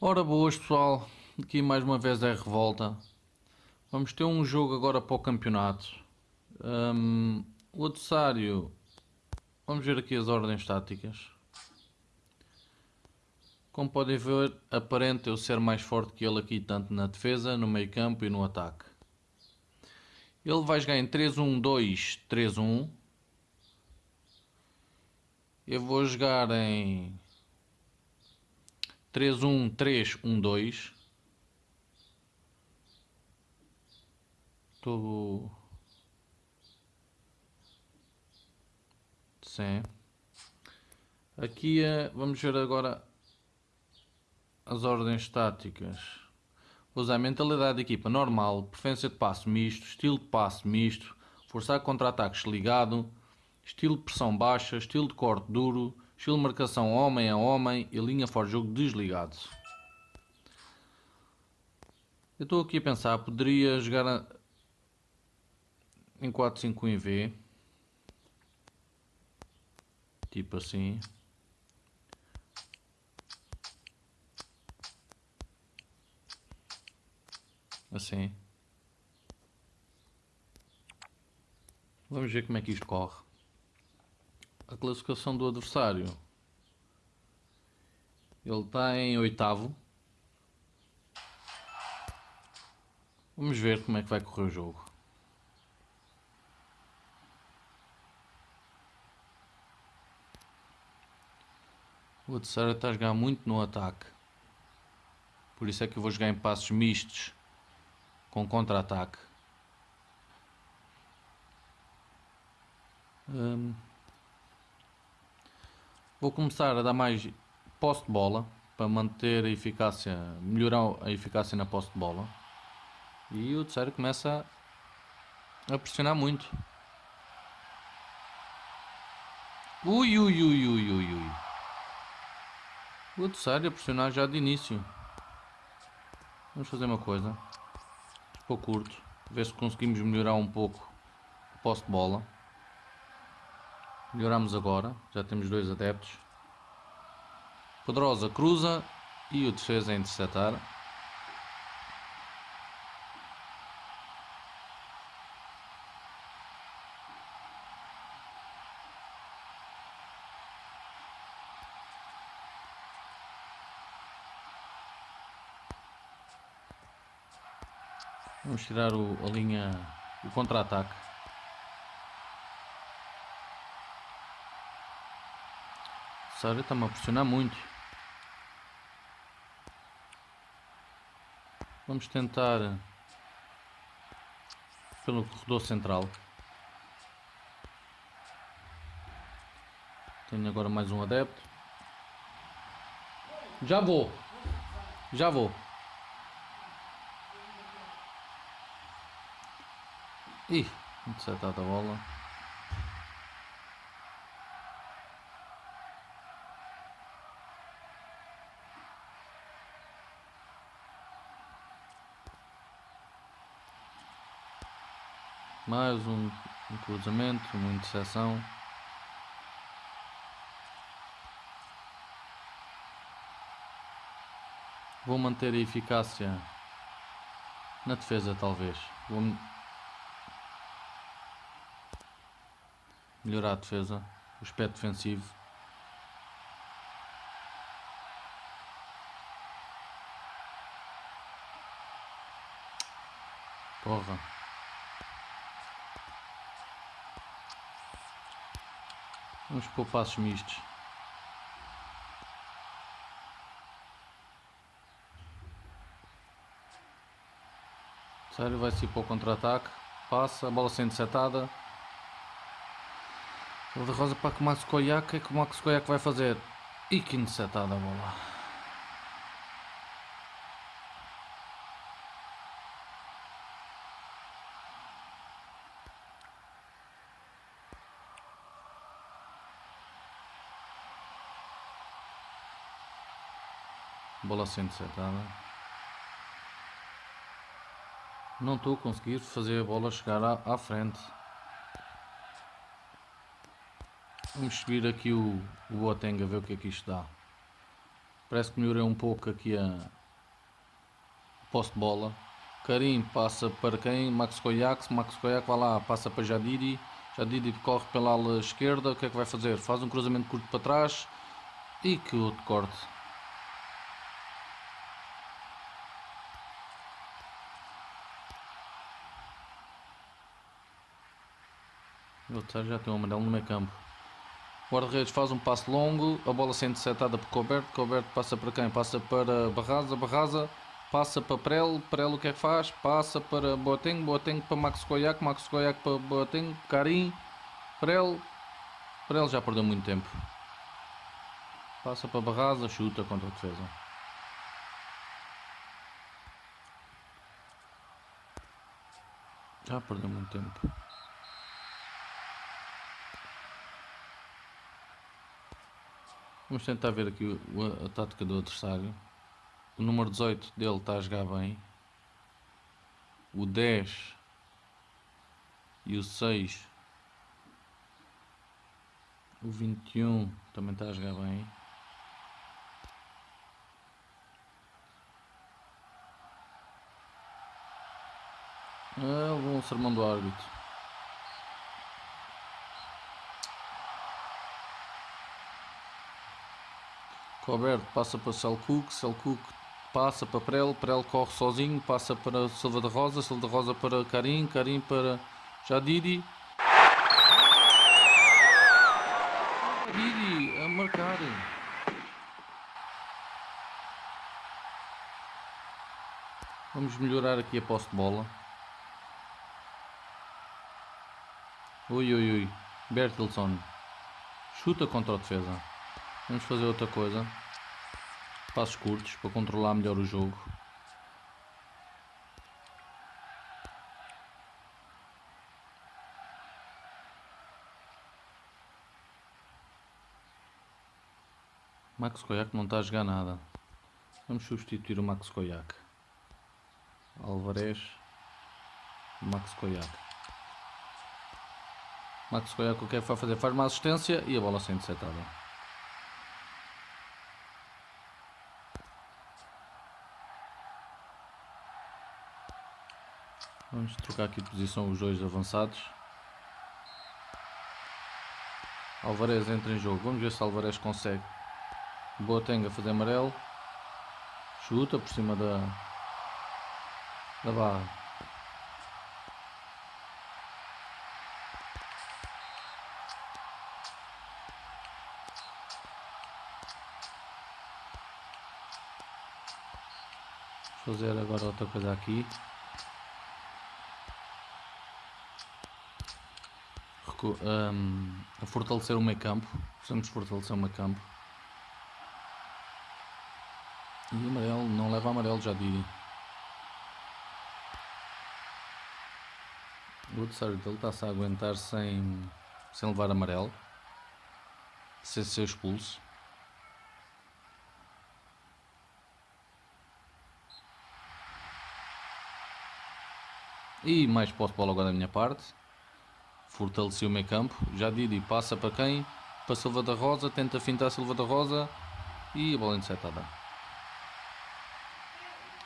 Ora boas pessoal, aqui mais uma vez é Revolta. Vamos ter um jogo agora para o campeonato. Um, o adversário, vamos ver aqui as ordens táticas. Como podem ver, aparenta eu ser mais forte que ele aqui, tanto na defesa, no meio campo e no ataque. Ele vai jogar em 3-1-2, 3-1. Eu vou jogar em 3-1-3-1-2. Estou... Sim. Aqui é, vamos ver agora as ordens táticas. Usar mentalidade de equipa normal, preferência de passo misto, estilo de passo misto, forçar contra-ataques ligado, estilo de pressão baixa, estilo de corte duro, estilo de marcação homem a homem e linha fora de jogo desligado. Eu estou aqui a pensar, poderia jogar em 4-5 em V, tipo assim. Assim. Vamos ver como é que isto corre. A classificação do adversário. Ele está em oitavo. Vamos ver como é que vai correr o jogo. O adversário está a jogar muito no ataque. Por isso é que eu vou jogar em passos mistos com contra-ataque. Hum. Vou começar a dar mais posse de bola para manter a eficácia, melhorar a eficácia na posse de bola. E o adversário começa a pressionar muito. Ui, ui, ui, ui, ui, ui. O adversário a pressionar já de início. Vamos fazer uma coisa ficou curto. Ver se conseguimos melhorar um pouco o posse de bola. Melhoramos agora, já temos dois adeptos. Poderosa cruza e o defesa a interceptar. Vamos tirar o, a linha, o contra-ataque. Sério, está-me a pressionar muito. Vamos tentar pelo corredor central. Tenho agora mais um adepto. Já vou. Já vou. Ih, interceptada a bola. Mais um, um cruzamento, uma interseção. Vou manter a eficácia na defesa talvez. Vou melhorar a defesa, o aspecto defensivo. Porra. Vamos pôr passos mistos. Sério, vai ser para o contra-ataque. Passa, a bola sendo setada. O de rosa para que o Max Koyak, é que o Max Koyak vai fazer? E que interceptada a bola. Bola sendo interceptada. Não estou a conseguir fazer a bola chegar à, à frente. Vamos subir aqui o, o Boateng a ver o que é que isto dá. Parece que melhorei um pouco aqui a posse de bola. Karim passa para quem? Max Koyak. Max Koyak vai lá, passa para Jadidi. Jadidi corre pela ala esquerda. O que é que vai fazer? Faz um cruzamento curto para trás. E que outro corte. já tem um amarelo no meio campo. Guarda-redes faz um passo longo, a bola sendo setada por Coberto, Coberto passa para quem? Passa para Barraza, Barraza passa para Prelo, Prelo o que é que faz? Passa para Boateng, Boateng para Max Koyak, Max Koyak para Boateng, Karim, Prelo, Prelo já perdeu muito tempo. Passa para Barraza, chuta contra a defesa. Já perdeu muito tempo. Vamos tentar ver aqui a, tática do adversário. O número 18 dele está a jogar bem. O 10 e o 6. O 21 também está a jogar bem. Ah, levou um sermão do árbitro. Roberto passa para Selcook, Selcook passa para Prel, Prel corre sozinho, passa para Silva da Rosa, Silva da Rosa para Karim, Karim para Jadidi. Jadidi a marcar. Vamos melhorar aqui a posse de bola. Ui, ui, ui. Bertilson. Chuta contra a defesa. Vamos fazer outra coisa. Passos curtos para controlar melhor o jogo. Max Koyak não está a jogar nada. Vamos substituir o Max Koyak. Alvarez. Max Koyak. Max Koyak o que é que vai fazer? Faz uma assistência e a bola sendo setada. Vamos trocar aqui de posição os dois avançados. Alvarez entra em jogo. Vamos ver se Alvarez consegue. Boateng a fazer amarelo. Chuta por cima da, da barra. Vou fazer agora outra coisa aqui. Um, a fortalecer o meio campo. Precisamos fortalecer o meio campo. E amarelo, não leva amarelo, já digo. O adversário dele está-se a aguentar sem, sem levar amarelo. Sem ser expulso. E mais posse de bola agora da minha parte fortaleceu o meio campo. Já Didi passa para quem? Para Silva da Rosa, tenta fintar Silva da Rosa e a bola interceptada.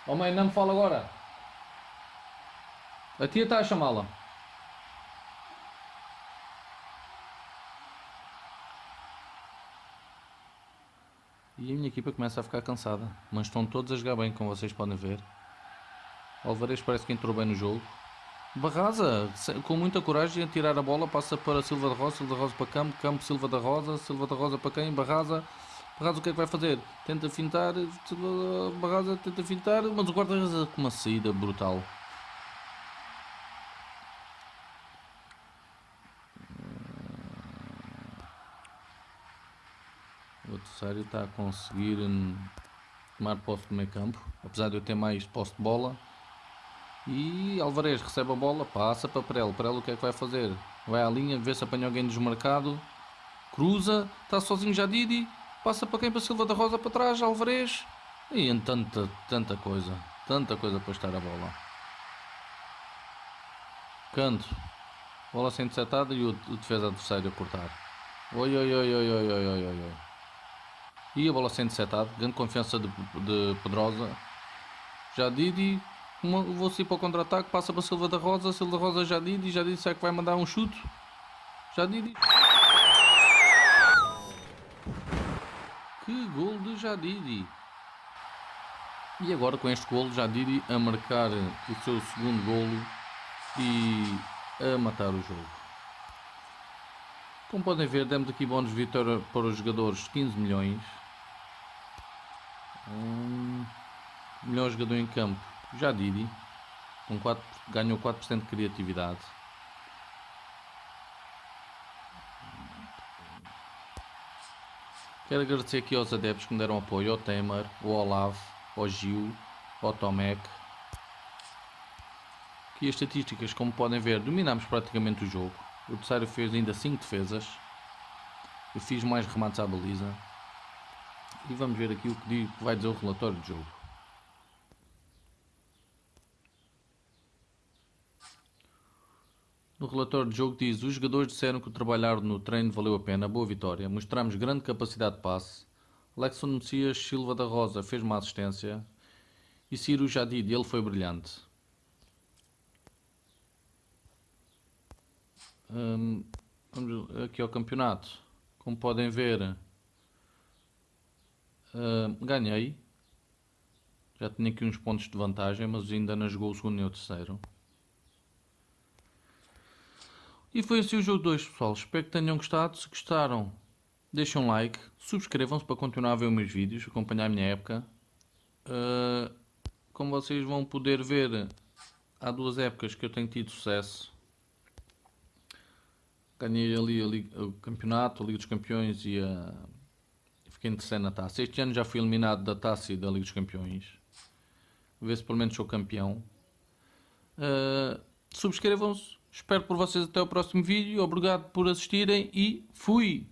Oh mãe, não me fala agora. A tia está a chamá-la. E a minha equipa começa a ficar cansada. Mas estão todos a jogar bem, como vocês podem ver. Alvarez parece que entrou bem no jogo. Barraza, com muita coragem, a tirar a bola, passa para Silva da Rosa, Silva da Rosa para Campo, Campo, Silva da Rosa, Silva da Rosa para quem? Barraza, Barraza o que é que vai fazer? Tenta fintar, Barraza tenta fintar, mas o guarda-redes com uma saída brutal. O adversário está a conseguir hum, tomar posse do meio campo, apesar de eu ter mais posse de bola. E Alvarez recebe a bola, passa para Prelo. Prelo o que é que vai fazer? Vai à linha, vê se apanha alguém desmarcado. Cruza, está sozinho já Didi. Passa para quem? Para Silva da Rosa para trás, Alvarez. E em tanta, tanta coisa. Tanta coisa para estar a bola. Canto. Bola sendo setada e o, o defesa adversário a cortar. Oi, oi, oi, oi, oi, oi, oi, oi. E a bola sendo setada. Grande confiança de, de Pedrosa. Já Didi. Vou sair para o contra-ataque. Passa para Silva da Rosa. Silva da Rosa já Didi. Já Didi será que vai mandar um chute? Já Didi. Que gol de Jadidi. E agora com este golo, Jadidi a marcar o seu segundo golo e a matar o jogo. Como podem ver, demos aqui bónus de vitória para os jogadores 15 milhões. Um, melhor jogador em campo, Jadidi, com 4, ganhou 4% de criatividade. Quero agradecer aqui aos adeptos que me deram apoio, ao Temer, ao Olavo, ao Gil, ao Tomek. Aqui as estatísticas, como podem ver, dominamos praticamente o jogo. O adversário fez ainda 5 defesas. Eu fiz mais remates à baliza. E vamos ver aqui o que vai dizer o relatório de jogo. No relatório de jogo diz: os jogadores disseram que o trabalhar no treino valeu a pena, boa vitória. Mostramos grande capacidade de passe. Lexon Messias Silva da Rosa fez uma assistência. E Ciro Jadid, ele foi brilhante. Hum, vamos aqui ao campeonato. Como podem ver, hum, ganhei. Já tinha aqui uns pontos de vantagem, mas ainda não jogou o segundo nem o terceiro. E foi assim o jogo 2, pessoal. Espero que tenham gostado. Se gostaram, deixem um like, subscrevam-se para continuar a ver os meus vídeos, acompanhar a minha época. Uh, como vocês vão poder ver, há duas épocas que eu tenho tido sucesso. Ganhei ali, ali o campeonato, a Liga dos Campeões e a... fiquei em terceiro na taça. Este ano já fui eliminado da taça e da Liga dos Campeões. Vê se pelo menos sou campeão. Uh, subscrevam-se Espero por vocês até o próximo vídeo. Obrigado por assistirem e fui!